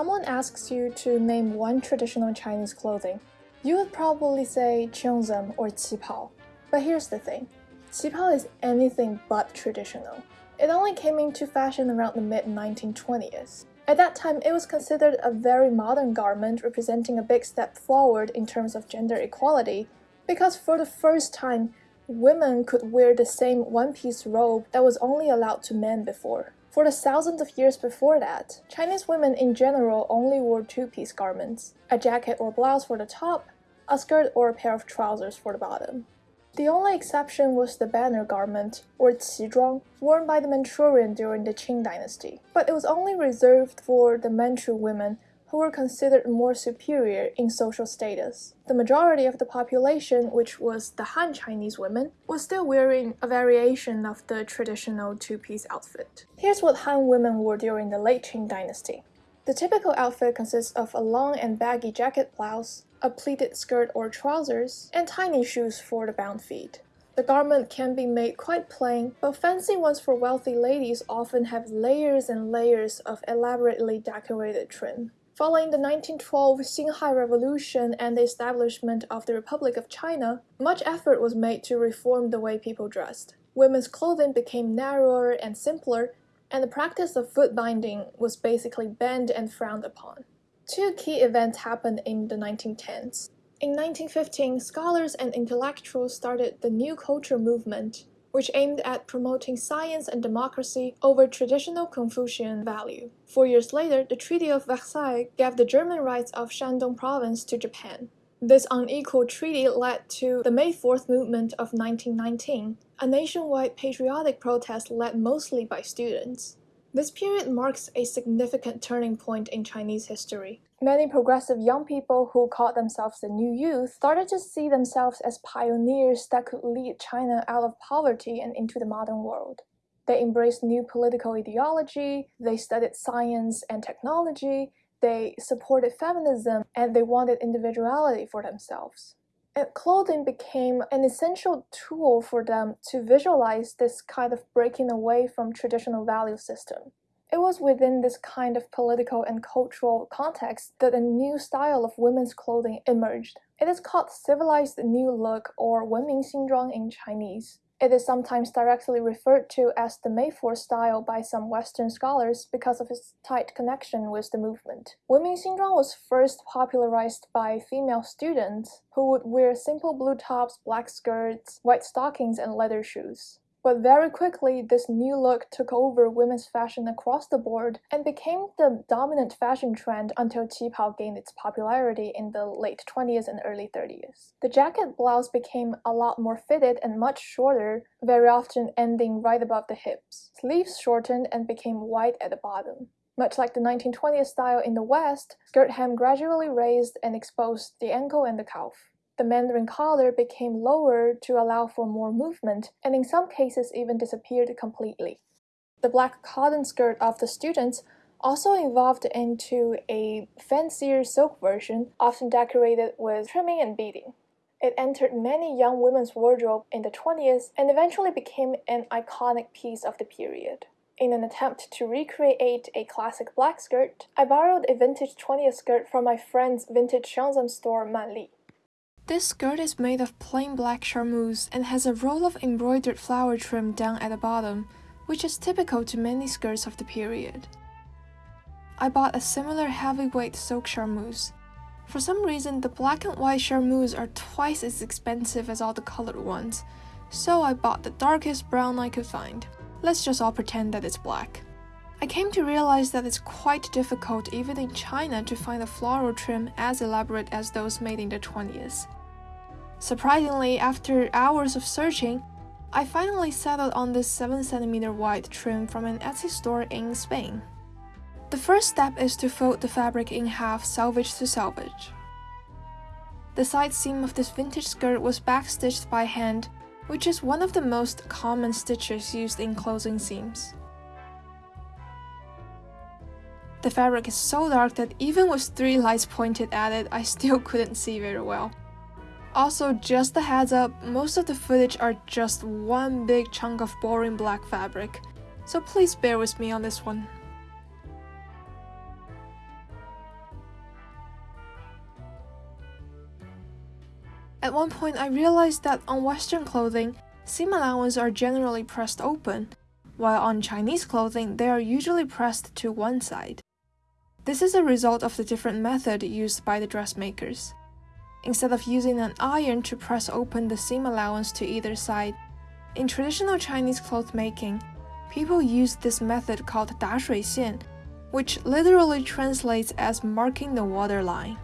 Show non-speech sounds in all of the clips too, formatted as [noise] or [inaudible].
someone asks you to name one traditional Chinese clothing, you would probably say cheongsam or qipao. But here's the thing, qipao is anything but traditional. It only came into fashion around the mid-1920s. At that time, it was considered a very modern garment representing a big step forward in terms of gender equality, because for the first time, women could wear the same one-piece robe that was only allowed to men before. For the thousands of years before that, Chinese women in general only wore two-piece garments, a jacket or blouse for the top, a skirt or a pair of trousers for the bottom. The only exception was the banner garment, or qizhuang, worn by the Manchurian during the Qing dynasty, but it was only reserved for the Manchu women who were considered more superior in social status. The majority of the population, which was the Han Chinese women, was still wearing a variation of the traditional two-piece outfit. Here's what Han women wore during the late Qing dynasty. The typical outfit consists of a long and baggy jacket blouse, a pleated skirt or trousers, and tiny shoes for the bound feet. The garment can be made quite plain, but fancy ones for wealthy ladies often have layers and layers of elaborately decorated trim. Following the 1912 Xinhai Revolution and the establishment of the Republic of China, much effort was made to reform the way people dressed. Women's clothing became narrower and simpler, and the practice of foot binding was basically banned and frowned upon. Two key events happened in the 1910s. In 1915, scholars and intellectuals started the New Culture movement, which aimed at promoting science and democracy over traditional Confucian value. Four years later, the Treaty of Versailles gave the German rights of Shandong province to Japan. This unequal treaty led to the May 4th movement of 1919, a nationwide patriotic protest led mostly by students. This period marks a significant turning point in Chinese history. Many progressive young people who called themselves the New Youth started to see themselves as pioneers that could lead China out of poverty and into the modern world. They embraced new political ideology, they studied science and technology, they supported feminism, and they wanted individuality for themselves. And clothing became an essential tool for them to visualize this kind of breaking away from traditional value system. It was within this kind of political and cultural context that a new style of women's clothing emerged. It is called civilized new look or 文明新装 in Chinese. It is sometimes directly referred to as the May Fourth style by some Western scholars because of its tight connection with the movement. Women's Xinzhuang was first popularized by female students who would wear simple blue tops, black skirts, white stockings, and leather shoes. But very quickly, this new look took over women's fashion across the board and became the dominant fashion trend until qipao gained its popularity in the late 20s and early 30s. The jacket blouse became a lot more fitted and much shorter, very often ending right above the hips. Sleeves shortened and became wide at the bottom. Much like the 1920s style in the West, skirt hem gradually raised and exposed the ankle and the calf. The mandarin collar became lower to allow for more movement, and in some cases even disappeared completely. The black cotton skirt of the students also evolved into a fancier silk version, often decorated with trimming and beading. It entered many young women's wardrobe in the 20s and eventually became an iconic piece of the period. In an attempt to recreate a classic black skirt, I borrowed a vintage 20th skirt from my friend's vintage Shenzhen store Manli. This skirt is made of plain black charmeuse and has a roll of embroidered flower trim down at the bottom, which is typical to many skirts of the period. I bought a similar heavyweight silk charmeuse. For some reason, the black and white charmeuse are twice as expensive as all the colored ones, so I bought the darkest brown I could find. Let's just all pretend that it's black. I came to realize that it's quite difficult even in China to find a floral trim as elaborate as those made in the 20s. Surprisingly, after hours of searching, I finally settled on this 7cm wide trim from an Etsy store in Spain. The first step is to fold the fabric in half selvage to selvage. The side seam of this vintage skirt was backstitched by hand, which is one of the most common stitches used in closing seams. The fabric is so dark that even with three lights pointed at it, I still [laughs] couldn't see very well. Also, just a heads up, most of the footage are just one big chunk of boring black fabric, so please bear with me on this one. At one point, I realized that on Western clothing, seam allowance are generally pressed open, while on Chinese clothing, they are usually pressed to one side. This is a result of the different method used by the dressmakers Instead of using an iron to press open the seam allowance to either side, in traditional Chinese cloth making, people use this method called 打水线, which literally translates as marking the waterline.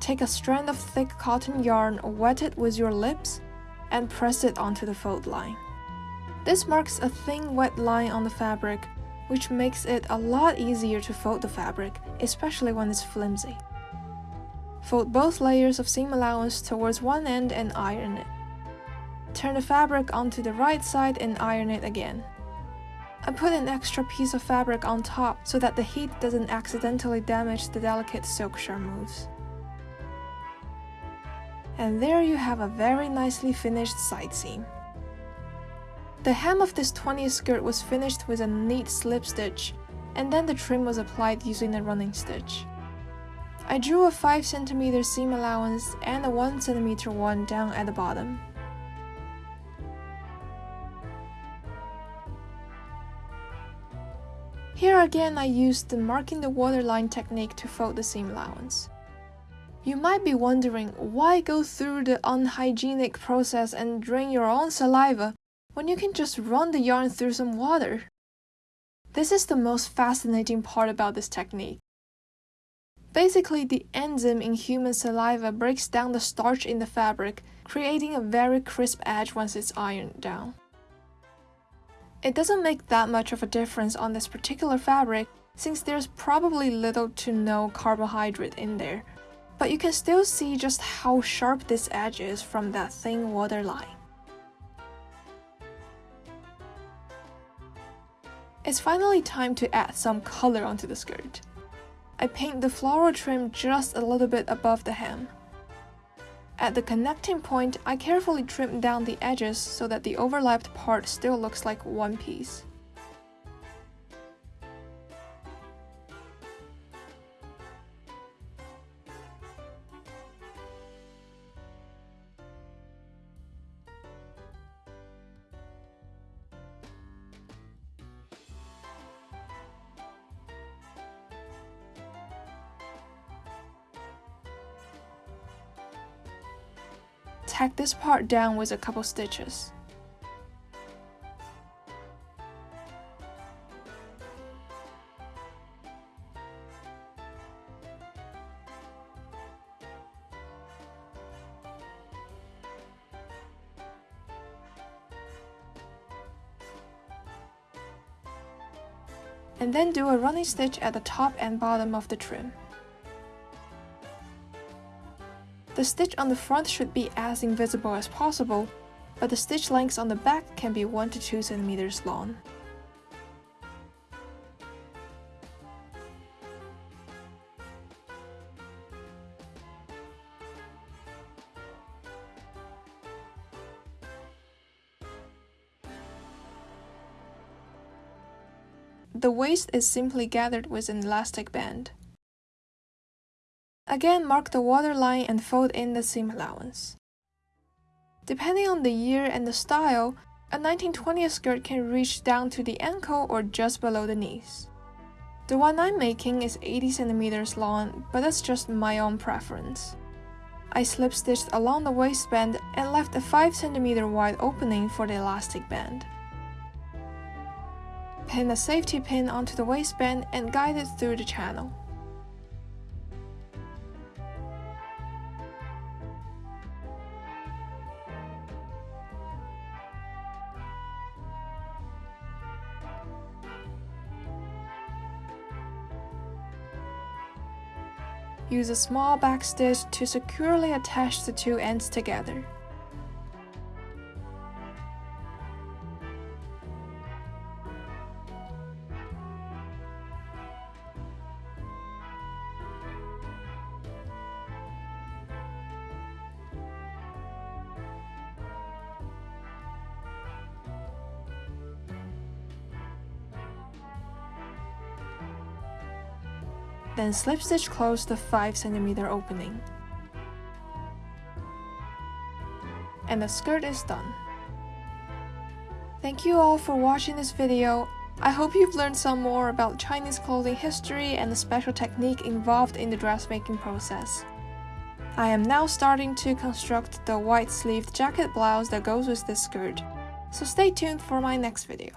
Take a strand of thick cotton yarn, wet it with your lips, and press it onto the fold line. This marks a thin wet line on the fabric, which makes it a lot easier to fold the fabric, especially when it's flimsy. Fold both layers of seam allowance towards one end and iron it. Turn the fabric onto the right side and iron it again. I put an extra piece of fabric on top so that the heat doesn't accidentally damage the delicate silk charmeuse. And there you have a very nicely finished side seam. The hem of this 20th skirt was finished with a neat slip stitch, and then the trim was applied using a running stitch. I drew a 5cm seam allowance and a 1cm one down at the bottom. Here again I used the marking the waterline technique to fold the seam allowance. You might be wondering why go through the unhygienic process and drain your own saliva when you can just run the yarn through some water. This is the most fascinating part about this technique. Basically, the enzyme in human saliva breaks down the starch in the fabric, creating a very crisp edge once it's ironed down. It doesn't make that much of a difference on this particular fabric since there's probably little to no carbohydrate in there, but you can still see just how sharp this edge is from that thin water line. It's finally time to add some color onto the skirt. I paint the floral trim just a little bit above the hem. At the connecting point, I carefully trim down the edges so that the overlapped part still looks like one piece. Tack this part down with a couple stitches. and then do a running stitch at the top and bottom of the trim. The stitch on the front should be as invisible as possible, but the stitch lengths on the back can be 1 to 2 cm long. The waist is simply gathered with an elastic band. Again, mark the waterline and fold in the seam allowance. Depending on the year and the style, a 1920 skirt can reach down to the ankle or just below the knees. The one I'm making is 80 centimeters long, but that's just my own preference. I slip stitched along the waistband and left a 5 centimeter wide opening for the elastic band. Pin a safety pin onto the waistband and guide it through the channel. Use a small backstitch to securely attach the two ends together. Then slip stitch close the 5 cm opening. and the skirt is done. Thank you all for watching this video. I hope you've learned some more about Chinese clothing history and the special technique involved in the dressmaking process. I am now starting to construct the white sleeved jacket blouse that goes with this skirt, so stay tuned for my next video.